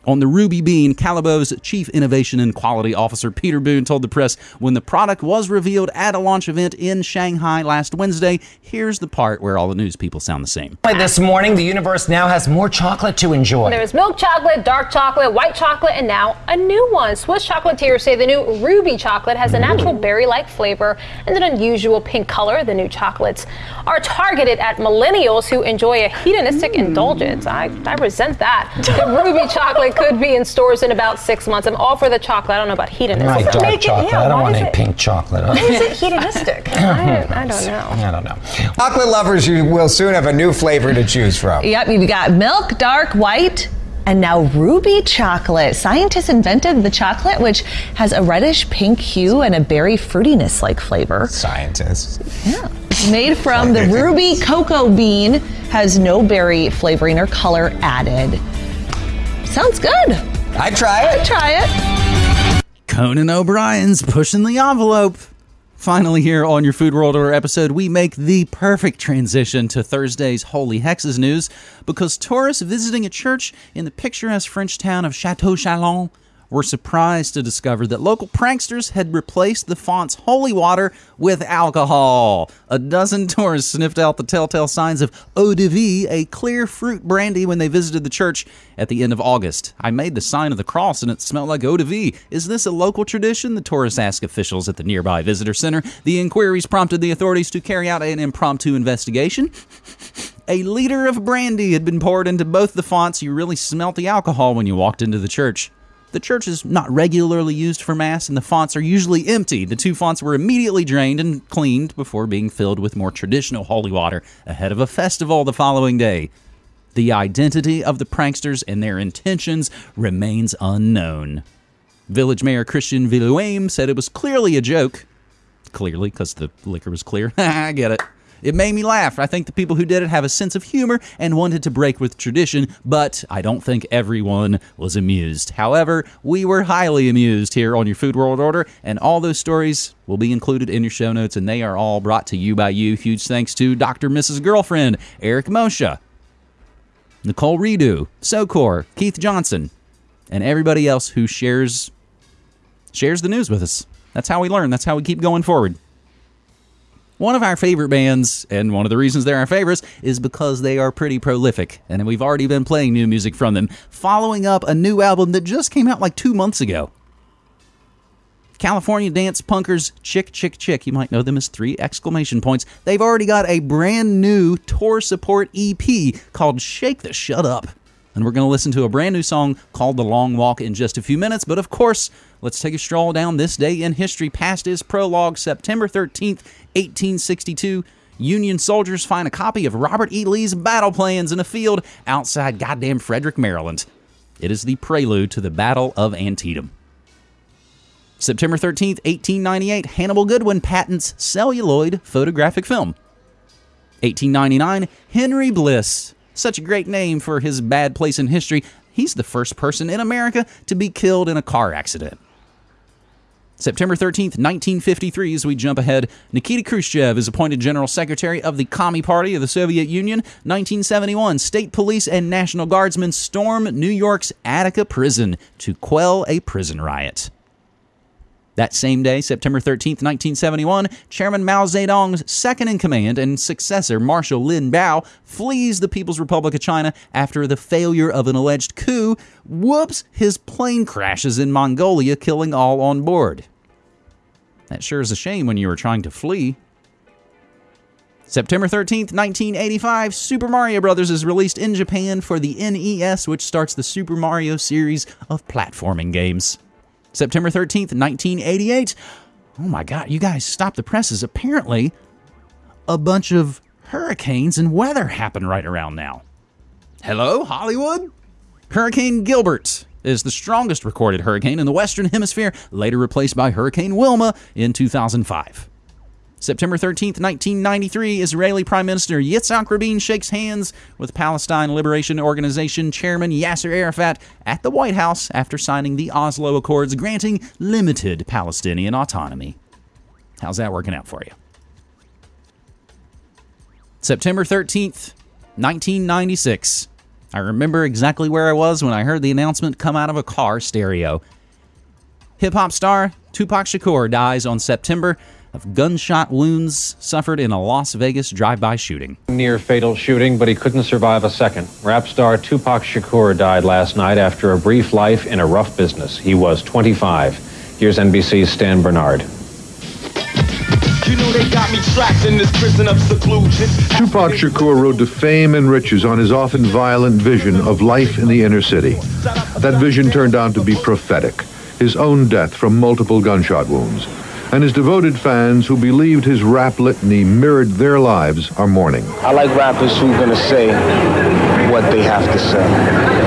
On the Ruby Bean, Callebaut's Chief Innovation and Quality Officer Peter Boone told the press when the product was revealed at a launch event in Shanghai last Wednesday. Here's the part where all the news people sound the same. This morning, the universe now has more chocolate to enjoy. There's milk chocolate, dark chocolate, white chocolate, and now a new one. Swiss chocolatiers say the new Ruby chocolate has a natural berry like flavor and an unusual pink color. The new chocolates are targeted at millennials who enjoy a hedonistic indulgence. I, I resent that. The Ruby chocolate could be in stores in about six months. I'm all for the chocolate. I don't know about hedonistic. I like dark Make it- chocolate. yeah, I don't want any it- pink chocolate. Why is it hedonistic? I, I don't know. I don't know. Chocolate lovers, you will soon have a new flavor to choose from. Yep, you've got milk, dark, white, and now ruby chocolate. Scientists invented the chocolate, which has a reddish pink hue and a berry fruitiness like flavor. Scientists. Yeah. Made from the ruby cocoa bean, has no berry flavoring or color added. Sounds good. I'd try it. I'd try it. Conan O'Brien's pushing the envelope. Finally, here on your Food World Order episode, we make the perfect transition to Thursday's Holy Hexes news because tourists visiting a church in the picturesque French town of Chateau Chalon were surprised to discover that local pranksters had replaced the font's holy water with alcohol. A dozen tourists sniffed out the telltale signs of eau de vie, a clear fruit brandy, when they visited the church at the end of August. I made the sign of the cross and it smelled like eau de vie. Is this a local tradition? The tourists asked officials at the nearby visitor center. The inquiries prompted the authorities to carry out an impromptu investigation. A liter of brandy had been poured into both the fonts. You really smelt the alcohol when you walked into the church. The church is not regularly used for Mass, and the fonts are usually empty. The two fonts were immediately drained and cleaned before being filled with more traditional holy water ahead of a festival the following day. The identity of the pranksters and their intentions remains unknown. Village Mayor Christian Villuame said it was clearly a joke. Clearly, because the liquor was clear. I get it. It made me laugh. I think the people who did it have a sense of humor and wanted to break with tradition, but I don't think everyone was amused. However, we were highly amused here on your Food World Order, and all those stories will be included in your show notes, and they are all brought to you by you. Huge thanks to Dr. Mrs. Girlfriend, Eric Moshe, Nicole Redo, Socor, Keith Johnson, and everybody else who shares shares the news with us. That's how we learn. That's how we keep going forward. One of our favorite bands, and one of the reasons they're our favorites, is because they are pretty prolific, and we've already been playing new music from them, following up a new album that just came out like two months ago. California dance punkers Chk Chk Chk, you might know them as three exclamation points. They've already got a brand new tour support EP called Shake the Shut Up. And we're going to listen to a brand new song called The Long Walk in just a few minutes. But of course, let's take a stroll down this day in history. Past is prologue, September 13th, 1862. Union soldiers find a copy of Robert E. Lee's battle plans in a field outside goddamn Frederick, Maryland. It is the prelude to the Battle of Antietam. September 13th, 1898, Hannibal Goodwin patents celluloid photographic film. 1899, Henry Bliss. Such a great name for his bad place in history. He's the first person in America to be killed in a car accident. September 13th, 1953, as we jump ahead, Nikita Khrushchev is appointed General Secretary of the Commie Party of the Soviet Union. 1971, state police and National Guardsmen storm New York's Attica prison to quell a prison riot. That same day, September 13th, 1971, Chairman Mao Zedong's second in command and successor, Marshal Lin Biao, flees the People's Republic of China after the failure of an alleged coup. Whoops, his plane crashes in Mongolia, killing all on board. That sure is a shame when you were trying to flee. September 13th, 1985, Super Mario Bros. is released in Japan for the NES, which starts the Super Mario series of platforming games. September 13th, 1988. Oh my God, you guys stop the presses. Apparently, a bunch of hurricanes and weather happen right around now. Hello, Hollywood? Hurricane Gilbert is the strongest recorded hurricane in the Western Hemisphere, later replaced by Hurricane Wilma in 2005. September 13, 1993, Israeli Prime Minister Yitzhak Rabin shakes hands with Palestine Liberation Organization Chairman Yasser Arafat at the White House after signing the Oslo Accords granting limited Palestinian autonomy. How's that working out for you? September 13th, 1996. I remember exactly where I was when I heard the announcement come out of a car stereo. Hip hop star Tupac Shakur dies on September of gunshot wounds suffered in a Las Vegas drive-by shooting. Near fatal shooting, but he couldn't survive a second. Rap star Tupac Shakur died last night after a brief life in a rough business. He was 25. Here's NBC's Stan Bernard. You know they got me trapped in this prison of seclusion. Tupac Shakur rode to fame and riches on his often violent vision of life in the inner city. That vision turned out to be prophetic. His own death from multiple gunshot wounds and his devoted fans who believed his rap litany mirrored their lives are mourning. I like rappers who are gonna say what they have to say.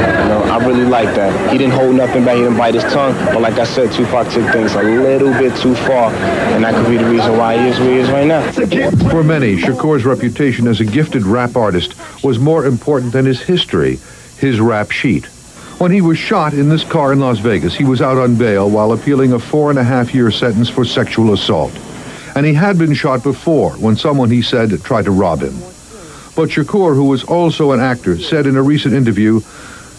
I really like that. He didn't hold nothing back, he didn't bite his tongue, but like I said, Tupac took things a little bit too far, and that could be the reason why he is where he is right now. For many, Shakur's reputation as a gifted rap artist was more important than his history, his rap sheet. When he was shot in this car in Las Vegas, he was out on bail while appealing a four and a half year sentence for sexual assault. And he had been shot before when someone he said tried to rob him. But Shakur, who was also an actor, said in a recent interview,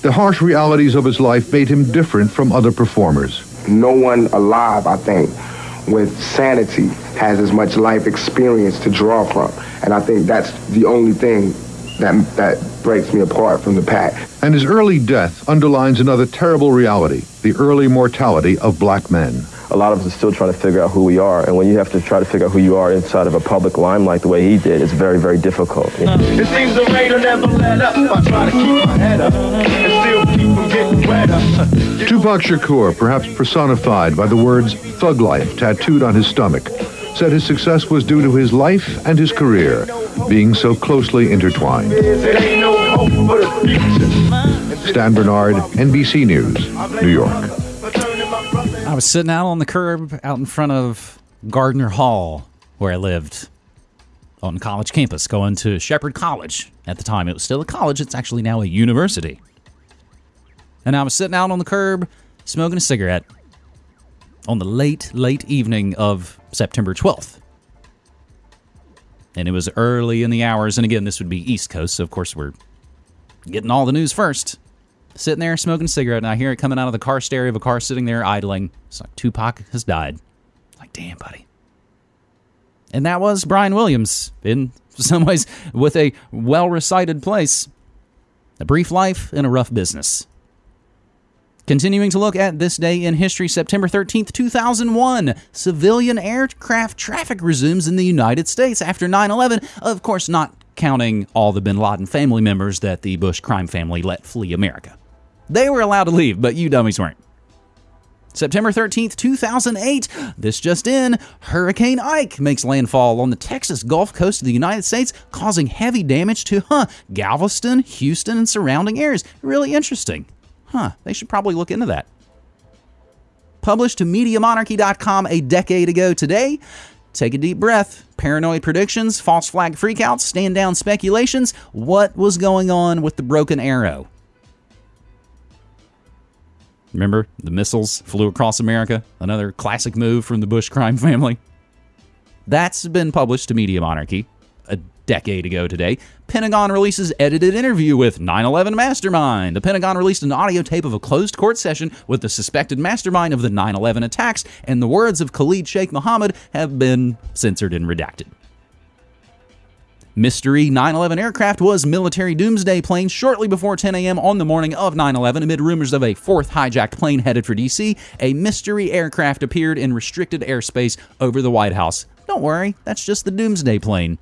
the harsh realities of his life made him different from other performers. No one alive, I think, with sanity has as much life experience to draw from. And I think that's the only thing that, that breaks me apart from the pack. And his early death underlines another terrible reality the early mortality of black men. A lot of us are still trying to figure out who we are, and when you have to try to figure out who you are inside of a public limelight the way he did, it's very, very difficult. You know? It seems the rain will never let up. I try to keep my head up and still keep from getting wetter. Tupac Shakur, perhaps personified by the words thug life tattooed on his stomach, said his success was due to his life and his career being so closely intertwined. Stan Bernard, NBC News, New York. I was sitting out on the curb out in front of Gardner Hall, where I lived on college campus, going to Shepherd College. At the time, it was still a college, it's actually now a university. And I was sitting out on the curb smoking a cigarette on the late, late evening of September 12th. And it was early in the hours. And again, this would be East Coast. So, of course, we're getting all the news first. Sitting there smoking a cigarette, and I hear it coming out of the car stereo of a car sitting there idling. It's like Tupac has died. Like, damn, buddy. And that was Brian Williams, in some ways, with a well recited place. A brief life and a rough business. Continuing to look at this day in history, September 13th, 2001, civilian aircraft traffic resumes in the United States after 9 11. Of course, not counting all the bin Laden family members that the Bush crime family let flee America. They were allowed to leave, but you dummies weren't. September 13th, 2008, this just in, Hurricane Ike makes landfall on the Texas Gulf Coast of the United States, causing heavy damage to, huh, Galveston, Houston, and surrounding areas. Really interesting. Huh, they should probably look into that. Published to MediaMonarchy.com a decade ago today. Take a deep breath. Paranoid predictions, false flag freakouts, stand down speculations. What was going on with the broken arrow? Remember, the missiles flew across America? Another classic move from the Bush crime family. That's been published to Media Monarchy decade ago today. Pentagon releases edited interview with 9 11 mastermind. The Pentagon released an audio tape of a closed court session with the suspected mastermind of the 9 11 attacks, and the words of Khalid Sheikh Mohammed have been censored and redacted. Mystery 9 11 aircraft was military doomsday plane shortly before 10 a.m. on the morning of 9 11. Amid rumors of a fourth hijacked plane headed for D.C., a mystery aircraft appeared in restricted airspace over the White House. Don't worry, that's just the doomsday plane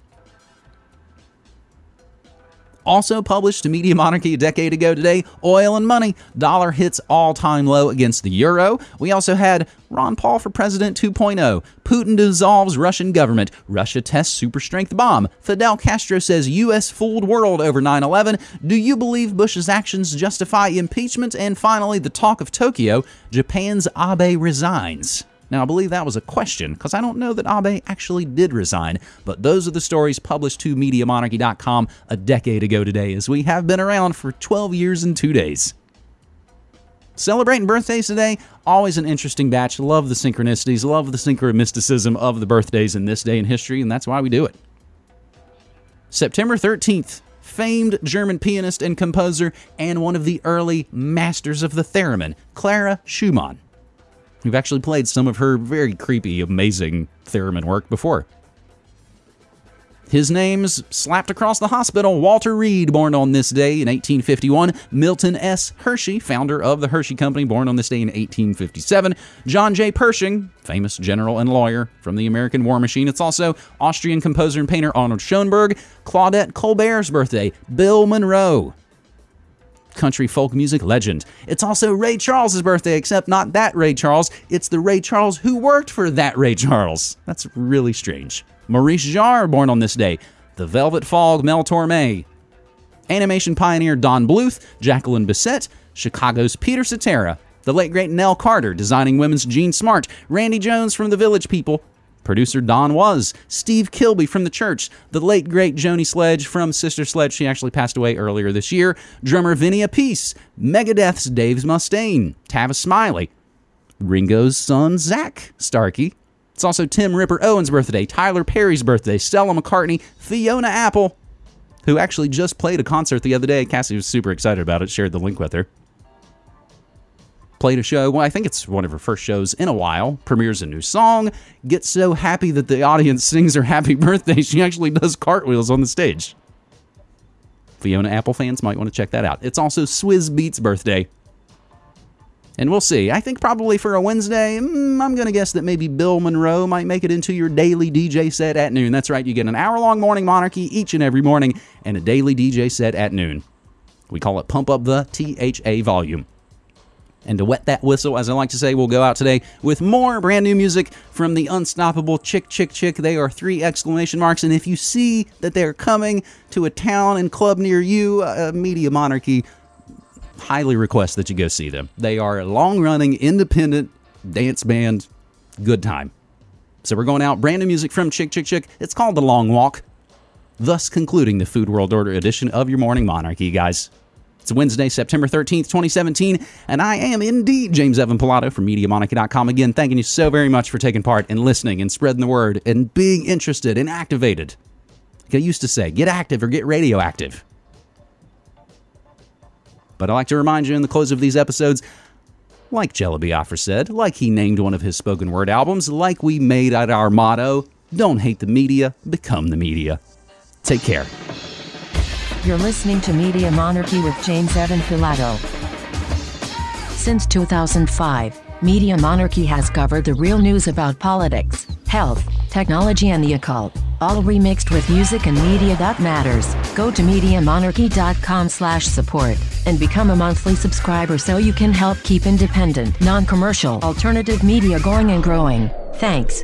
also published to Media Monarchy a decade ago today, Oil and Money. Dollar hits all time low against the euro. We also had Ron Paul for President 2.0. Putin dissolves Russian government. Russia tests super strength bomb. Fidel Castro says U.S. fooled world over 9 11. Do you believe Bush's actions justify impeachment? And finally, the talk of Tokyo. Japan's Abe resigns. Now, I believe that was a question because I don't know that Abe actually did resign, but those are the stories published to MediaMonarchy.com a decade ago today, as we have been around for 12 years and two days. Celebrating birthdays today, always an interesting batch. Love the synchronicities, love the synchromysticism of the birthdays in this day in history, and that's why we do it. September 13th, famed German pianist and composer, and one of the early masters of the theremin, Clara Schumann, who've actually played some of her very creepy, amazing theremin work before. His name's slapped across the hospital. Walter Reed, born on this day in 1851. Milton S. Hershey, founder of the Hershey Company, born on this day in 1857. John J. Pershing, famous general and lawyer from the American War Machine. It's also Austrian composer and painter Arnold Schoenberg. Claudette Colbert's birthday. Bill Monroe, country folk music legend. It's also Ray Charles's birthday, except not that Ray Charles. It's the Ray Charles who worked for that Ray Charles. That's really strange. Maurice Jarre, born on this day. The Velvet Fog, Mel Torme. Animation pioneer Don Bluth, Jacqueline Bisset, Chicago's Peter Cetera, the late great Nell Carter, designing women's Jean Smart, Randy Jones from the Village People, producer Don Was, Steve Kilbey from the Church, the late great Joni Sledge from Sister Sledge, she actually passed away earlier this year, drummer Vinny Appice, Megadeth's Dave Mustaine, Tavis Smiley, Ringo's son Zak Starkey, it's also Tim Ripper Owens' birthday, Tyler Perry's birthday, Stella McCartney, Fiona Apple, who actually just played a concert the other day. Cassie was super excited about it, shared the link with her. Played a show, well, I think it's one of her first shows in a while, premieres a new song, gets so happy that the audience sings her happy birthday, she actually does cartwheels on the stage. Fiona Apple fans might want to check that out. It's also Swizz Beat's birthday. And we'll see. I think probably for a Wednesday, mm, I'm going to guess that maybe Bill Monroe might make it into your daily DJ set at noon. That's right, you get an hour long morning monarchy each and every morning and a daily DJ set at noon. We call it Pump Up the THA Volume. And to wet that whistle, as I like to say, we'll go out today with more brand new music from the unstoppable Chk Chk Chk. They are three exclamation marks. And if you see that they're coming to a town and club near you, Media Monarchy highly request that you go see them. They are a long running independent dance band. Good time. So we're going out. Brand new music from Chk Chk Chk. It's called The Long Walk. Thus concluding the Food World Order edition of your Morning Monarchy, guys. It's Wednesday, September 13th, 2017, and I am indeed James Evan Pilato from MediaMonarchy.com. Again, thanking you so very much for taking part and listening and spreading the word and being interested and activated. Like I used to say, get active or get radioactive. But I like to remind you in the close of these episodes, like Jello Biafra said, like he named one of his spoken word albums, like we made it our motto, don't hate the media, become the media. Take care. You're listening to Media Monarchy with James Evan Pilato. Since 2005, Media Monarchy has covered the real news about politics, health, technology, and the occult, all remixed with music and media that matters. Go to MediaMonarchy.com slash support and become a monthly subscriber so you can help keep independent, non-commercial, alternative media going and growing. Thanks.